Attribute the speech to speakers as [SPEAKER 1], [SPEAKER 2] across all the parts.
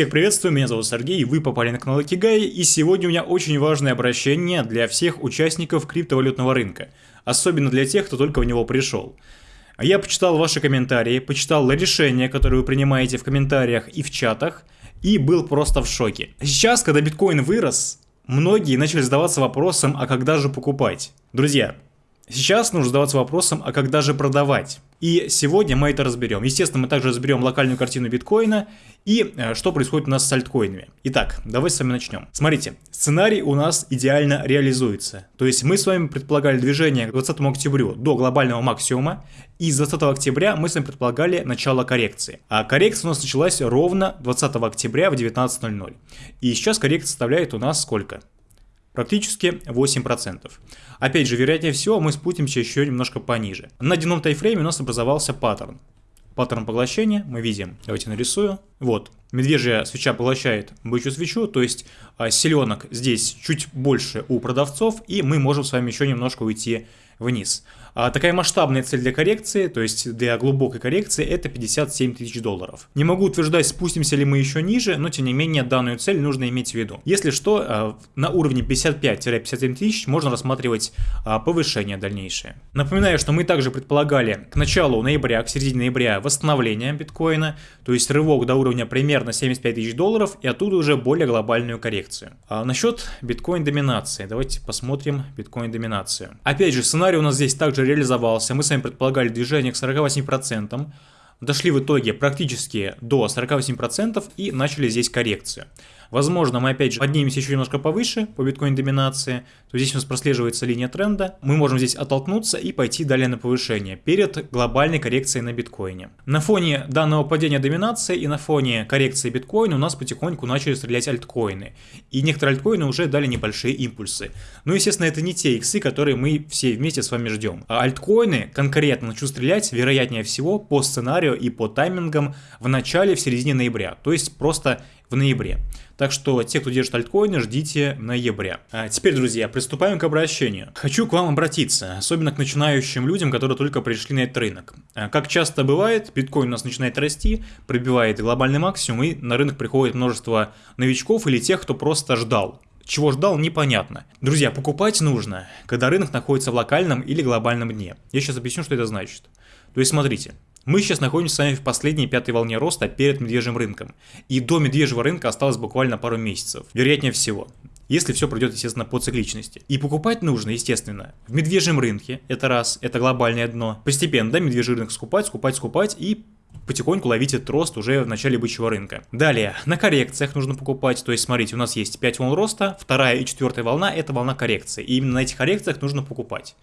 [SPEAKER 1] Всех приветствую, меня зовут Сергей, вы попали на канал Икигай, и сегодня у меня очень важное обращение для всех участников криптовалютного рынка, особенно для тех, кто только в него пришел. Я почитал ваши комментарии, почитал решения, которые вы принимаете в комментариях и в чатах, и был просто в шоке. Сейчас, когда биткоин вырос, многие начали задаваться вопросом, а когда же покупать? Друзья, сейчас нужно задаваться вопросом, а когда же продавать? И сегодня мы это разберем. Естественно, мы также разберем локальную картину биткоина и э, что происходит у нас с альткоинами. Итак, давайте с вами начнем. Смотрите, сценарий у нас идеально реализуется. То есть мы с вами предполагали движение к 20 октябрю до глобального максимума, и с 20 октября мы с вами предполагали начало коррекции. А коррекция у нас началась ровно 20 октября в 19.00. И сейчас коррекция составляет у нас сколько? Практически 8%. Опять же, вероятнее всего, мы спустимся еще немножко пониже. На дневном тайфрейме у нас образовался паттерн. Паттерн поглощения мы видим. Давайте нарисую. Вот. Медвежья свеча поглощает бычью свечу, то есть селенок здесь чуть больше у продавцов, и мы можем с вами еще немножко уйти вниз. А такая масштабная цель для коррекции, то есть для глубокой коррекции, это 57 тысяч долларов. Не могу утверждать, спустимся ли мы еще ниже, но тем не менее данную цель нужно иметь в виду. Если что, а, на уровне 55-57 тысяч можно рассматривать а, повышение дальнейшее. Напоминаю, что мы также предполагали к началу ноября, к середине ноября восстановление биткоина, то есть рывок до уровня примерно 75 тысяч долларов и оттуда уже более глобальную коррекцию. А насчет биткоин доминации, давайте посмотрим биткоин доминацию. Опять же, сценарий у нас здесь также реализовался. Мы с вами предполагали движение к 48%. Дошли в итоге практически до 48% и начали здесь коррекцию. Возможно, мы опять же поднимемся еще немножко повыше по биткоин доминации, то здесь у нас прослеживается линия тренда. Мы можем здесь оттолкнуться и пойти далее на повышение перед глобальной коррекцией на биткоине. На фоне данного падения доминации и на фоне коррекции биткоина у нас потихоньку начали стрелять альткоины. И некоторые альткоины уже дали небольшие импульсы. Ну, естественно, это не те иксы, которые мы все вместе с вами ждем. А альткоины конкретно начнут стрелять, вероятнее всего, по сценарию и по таймингам в начале, в середине ноября. То есть просто в ноябре. Так что те, кто держит альткоины, ждите ноября. А теперь, друзья, приступаем к обращению. Хочу к вам обратиться, особенно к начинающим людям, которые только пришли на этот рынок. А как часто бывает, биткоин у нас начинает расти, пробивает глобальный максимум, и на рынок приходит множество новичков или тех, кто просто ждал. Чего ждал, непонятно. Друзья, покупать нужно, когда рынок находится в локальном или глобальном дне. Я сейчас объясню, что это значит. То есть, смотрите, мы сейчас находимся с вами в последней пятой волне роста перед медвежьим рынком. И до медвежьего рынка осталось буквально пару месяцев. Вероятнее всего. Если все пройдет, естественно, по цикличности. И покупать нужно, естественно, в медвежьем рынке, это раз, это глобальное дно. Постепенно, да, медвежий рынок скупать, скупать, скупать и потихоньку ловить этот рост уже в начале бычьего рынка. Далее, на коррекциях нужно покупать, то есть смотрите, у нас есть 5 волн роста, вторая и четвертая волна это волна коррекции, и именно на этих коррекциях нужно покупать.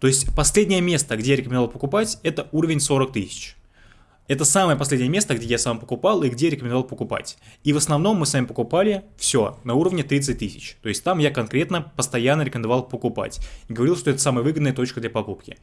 [SPEAKER 1] То есть последнее место, где я рекомендовал покупать, это уровень 40 тысяч. Это самое последнее место, где я сам покупал и где рекомендовал покупать. И в основном мы с вами покупали все на уровне 30 тысяч. То есть там я конкретно постоянно рекомендовал покупать. И говорил, что это самая выгодная точка для покупки.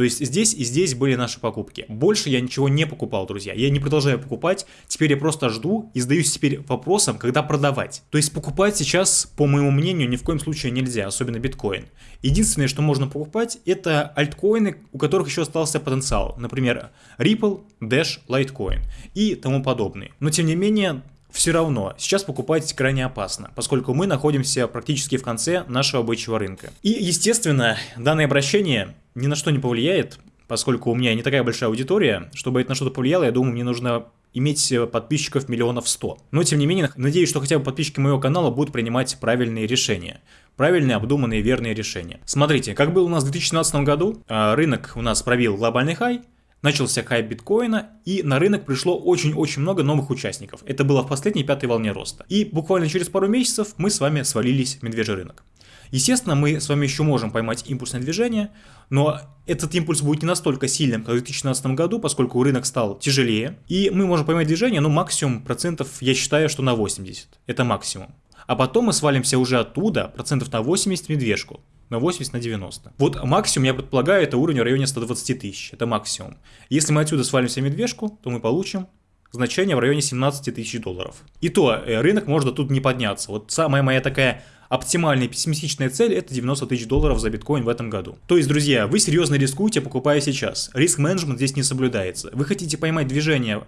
[SPEAKER 1] То есть здесь и здесь были наши покупки. Больше я ничего не покупал, друзья. Я не продолжаю покупать. Теперь я просто жду и задаюсь теперь вопросом, когда продавать. То есть покупать сейчас, по моему мнению, ни в коем случае нельзя, особенно биткоин. Единственное, что можно покупать, это альткоины, у которых еще остался потенциал. Например, Ripple, Dash, Litecoin и тому подобные. Но тем не менее, все равно сейчас покупать крайне опасно, поскольку мы находимся практически в конце нашего бычьего рынка. И, естественно, данное обращение ни на что не повлияет, поскольку у меня не такая большая аудитория. Чтобы это на что-то повлияло, я думаю, мне нужно иметь подписчиков миллионов сто. Но, тем не менее, надеюсь, что хотя бы подписчики моего канала будут принимать правильные решения. Правильные, обдуманные, верные решения. Смотрите, как было у нас в 2017 году, а, рынок у нас пробил глобальный хай, начался хайп биткоина, и на рынок пришло очень-очень много новых участников. Это было в последней пятой волне роста. И буквально через пару месяцев мы с вами свалились в медвежий рынок. Естественно, мы с вами еще можем поймать импульсное движение, но этот импульс будет не настолько сильным, как в 2017 году, поскольку рынок стал тяжелее. И мы можем поймать движение, ну максимум процентов, я считаю, что на 80. Это максимум. А потом мы свалимся уже оттуда процентов на 80 в медвежку на 80 на 90. Вот максимум, я предполагаю, это уровень в районе 120 тысяч. Это максимум. Если мы отсюда свалимся в медвежку, то мы получим значение в районе 17 тысяч долларов. И то э, рынок может тут не подняться. Вот самая моя такая оптимальная пессимистичная цель это 90 тысяч долларов за биткоин в этом году. То есть, друзья, вы серьезно рискуете, покупая сейчас. Риск-менеджмент здесь не соблюдается. Вы хотите поймать движение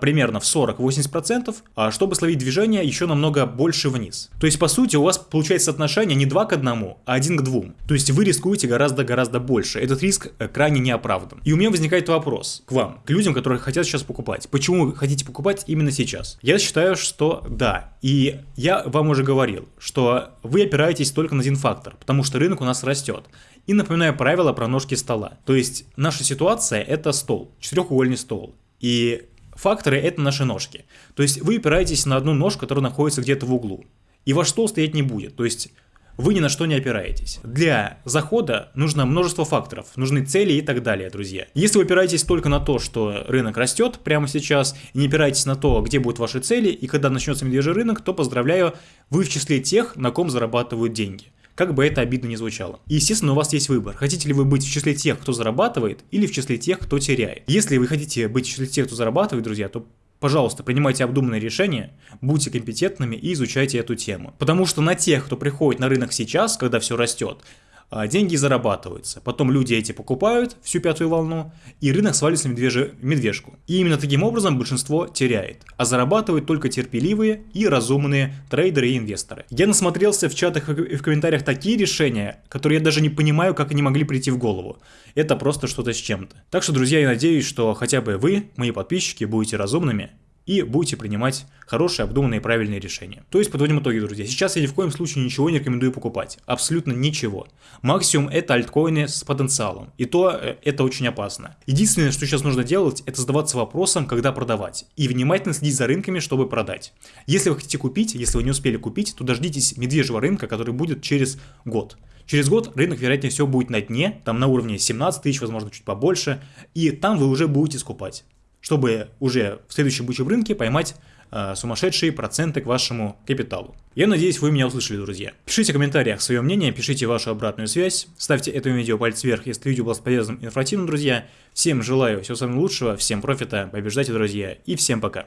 [SPEAKER 1] примерно в 40-80%, а, чтобы словить движение еще намного больше вниз. То есть, по сути, у вас получается соотношение не 2 к 1, а 1 к 2. То есть, вы рискуете гораздо-гораздо больше. Этот риск э, крайне не оправдан. И у меня возникает вопрос к вам, к людям, которые хотят сейчас покупать. Почему вы хотите покупать именно сейчас? Я считаю, что да. И я вам уже говорил, что вы опираетесь только на один фактор, потому что рынок у нас растет. И напоминаю правила про ножки стола. То есть наша ситуация это стол, четырехугольный стол. И факторы это наши ножки. То есть вы опираетесь на одну ножку, которая находится где-то в углу. И ваш стол стоять не будет. То есть вы ни на что не опираетесь. Для захода нужно множество факторов, нужны цели и так далее, друзья. Если вы опираетесь только на то, что рынок растет прямо сейчас, и не опираетесь на то, где будут ваши цели и когда начнется медвежий рынок, то поздравляю, вы в числе тех, на ком зарабатывают деньги как бы это обидно не звучало. Естественно у вас есть выбор, хотите ли вы быть в числе тех, кто зарабатывает, или в числе тех, кто теряет. Если вы хотите быть в числе тех, кто зарабатывает, друзья, то Пожалуйста, принимайте обдуманные решения, будьте компетентными и изучайте эту тему. Потому что на тех, кто приходит на рынок сейчас, когда все растет, деньги зарабатываются. Потом люди эти покупают всю пятую волну, и рынок свалится в медвежь... медвежку. И именно таким образом большинство теряет, а зарабатывают только терпеливые и разумные трейдеры и инвесторы. Я насмотрелся в чатах и в комментариях такие решения, которые я даже не понимаю, как они могли прийти в голову. Это просто что-то с чем-то. Так что, друзья, я надеюсь, что хотя бы вы, мои подписчики, будете разумными и будете принимать хорошие, обдуманные и правильные решения. То есть подводим итоги, друзья. Сейчас я ни в коем случае ничего не рекомендую покупать. Абсолютно ничего. Максимум это альткоины с потенциалом. И то э, это очень опасно. Единственное, что сейчас нужно делать, это задаваться вопросом, когда продавать. И внимательно следить за рынками, чтобы продать. Если вы хотите купить, если вы не успели купить, то дождитесь медвежьего рынка, который будет через год. Через год рынок, вероятнее всего, будет на дне, там на уровне 17 тысяч, возможно, чуть побольше, и там вы уже будете скупать чтобы уже в следующем бычьем рынке поймать э, сумасшедшие проценты к вашему капиталу. Я надеюсь, вы меня услышали, друзья. Пишите в комментариях свое мнение, пишите вашу обратную связь, ставьте этому видео палец вверх, если видео было полезным и информативным, друзья. Всем желаю всего самого лучшего, всем профита, побеждайте, друзья, и всем пока.